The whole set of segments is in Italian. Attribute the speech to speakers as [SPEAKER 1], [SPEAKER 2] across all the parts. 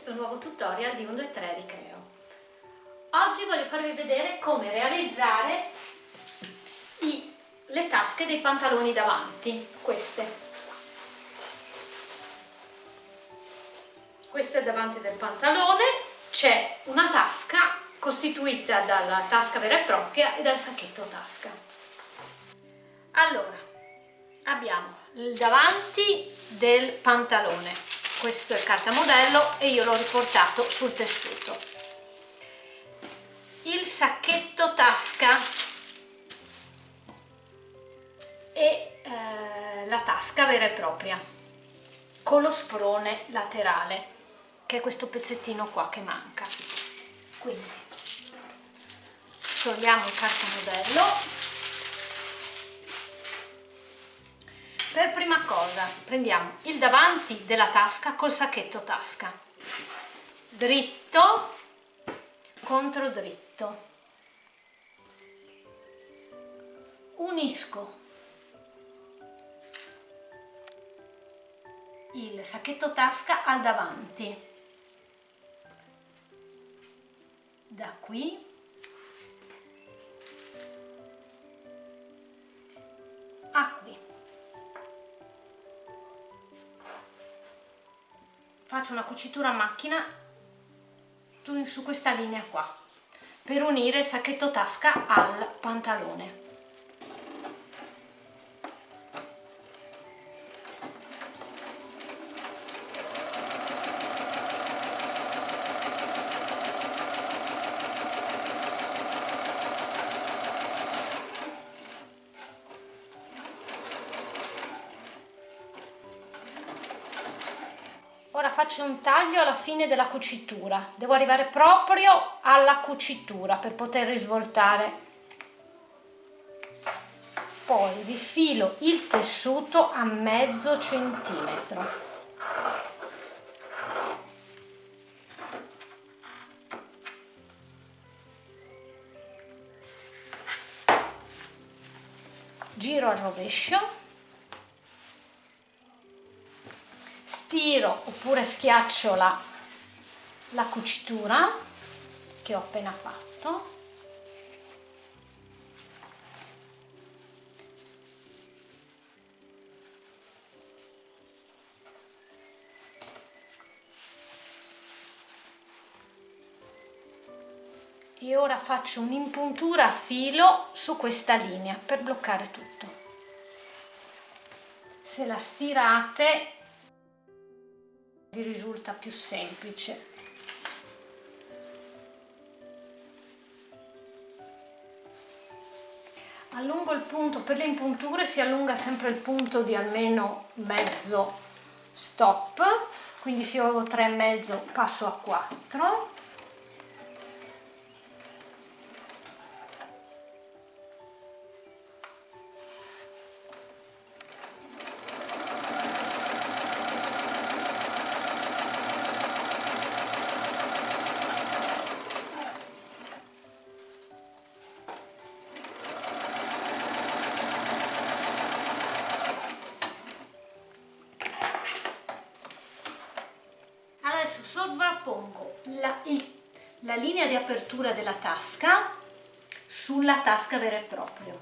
[SPEAKER 1] questo nuovo tutorial di 1, 2, 3 Ricreo. Oggi voglio farvi vedere come realizzare i, le tasche dei pantaloni davanti, queste. Questa è davanti del pantalone, c'è una tasca costituita dalla tasca vera e propria e dal sacchetto tasca. Allora, abbiamo il davanti del pantalone questo è il cartamodello e io l'ho riportato sul tessuto. Il sacchetto tasca e eh, la tasca vera e propria con lo sprone laterale che è questo pezzettino qua che manca. Quindi togliamo il cartamodello per prima cosa prendiamo il davanti della tasca col sacchetto tasca. Dritto contro dritto. Unisco il sacchetto tasca al davanti. Da qui faccio una cucitura a macchina su questa linea qua per unire il sacchetto tasca al pantalone faccio un taglio alla fine della cucitura. Devo arrivare proprio alla cucitura per poter risvoltare poi rifilo il tessuto a mezzo centimetro. Giro al rovescio stiro oppure schiaccio la, la cucitura che ho appena fatto. E ora faccio un'impuntura a filo su questa linea per bloccare tutto. Se la stirate vi risulta più semplice. Allungo il punto per le impunture si allunga sempre il punto di almeno mezzo stop quindi se io avevo 3,5 passo a 4 adesso sovrappongo la, il, la linea di apertura della tasca sulla tasca vera e propria.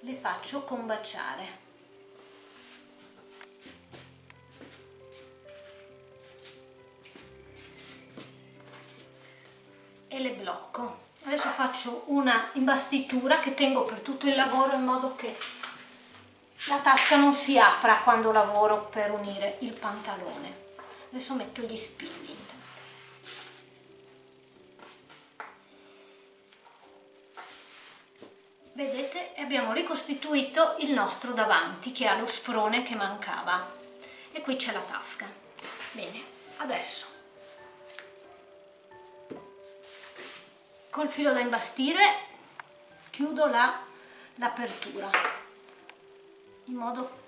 [SPEAKER 1] Le faccio combaciare. E le blocco. Adesso faccio una imbastitura che tengo per tutto il lavoro in modo che la tasca non si apra quando lavoro per unire il pantalone. Adesso metto gli spilli vedete? Abbiamo ricostituito il nostro davanti che ha lo sprone che mancava. E qui c'è la tasca. Bene adesso. Col filo da imbastire chiudo l'apertura. la, in modo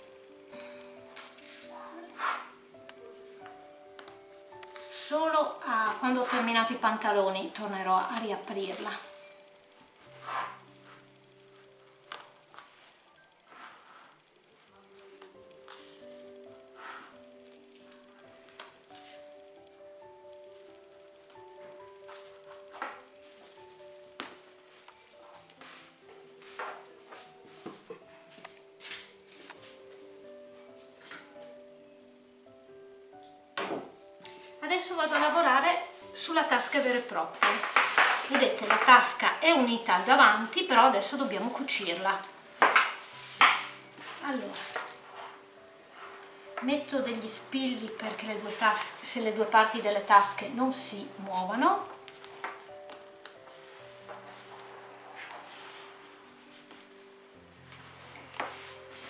[SPEAKER 1] solo a, quando ho terminato i pantaloni tornerò a riaprirla adesso vado a lavorare sulla tasca vera e propria. Vedete la tasca è unita davanti però adesso dobbiamo cucirla. Allora metto degli spilli perché le due tasche se le due parti delle tasche non si muovano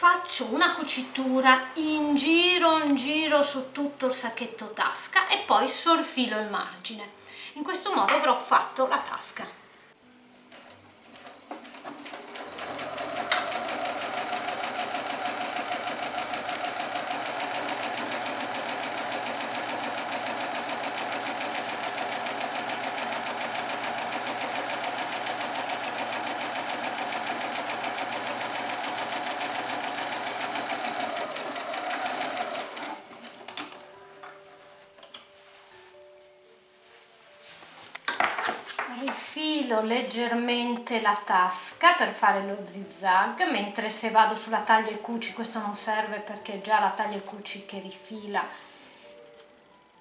[SPEAKER 1] faccio una cucitura in giro in giro su tutto il sacchetto tasca e poi sorfilo il margine. In questo modo avrò fatto la tasca rifilo leggermente la tasca per fare lo zigzag mentre se vado sulla taglia e cuci questo non serve perché è già la taglia e cuci che rifila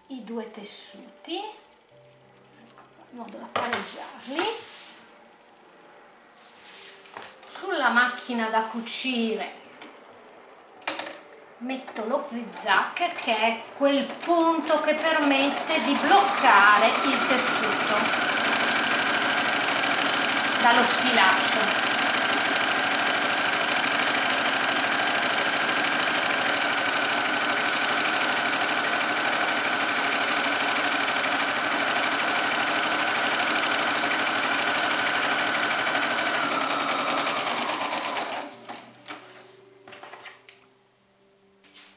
[SPEAKER 1] i due tessuti. In modo da pareggiarli. Sulla macchina da cucire metto lo zigzag che è quel punto che permette di bloccare il tessuto dallo sfilaccio.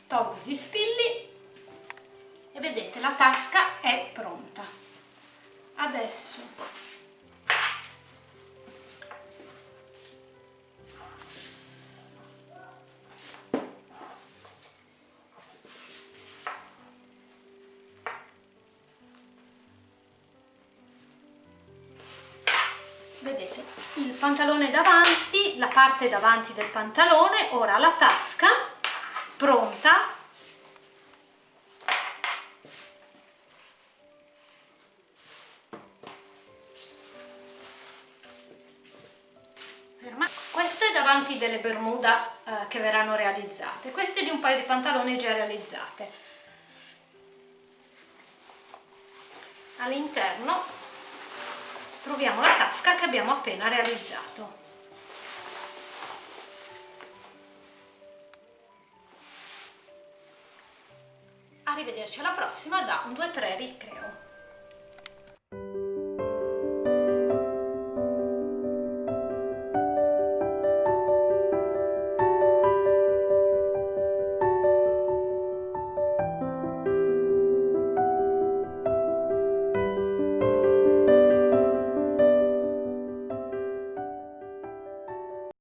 [SPEAKER 1] Tolgo gli spilli e vedete la tasca è pronta. Adesso pantalone davanti la parte davanti del pantalone ora la tasca pronta. Queste davanti delle bermuda eh, che verranno realizzate. Queste di un paio di pantaloni già realizzate. All'interno troviamo la tasca che abbiamo appena realizzato. Arrivederci alla prossima da un 2-3 ricreo.